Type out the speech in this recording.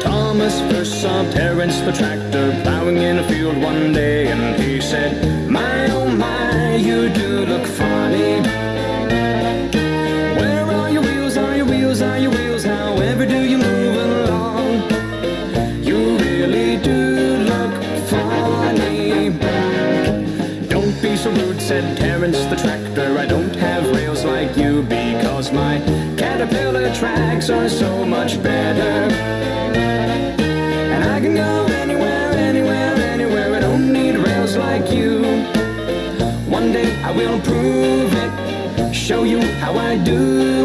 Thomas first saw Terence the tractor plowing in a field one day, so rude, said Terence the tractor. I don't have rails like you because my caterpillar tracks are so much better. And I can go anywhere, anywhere, anywhere. I don't need rails like you. One day I will prove it, show you how I do.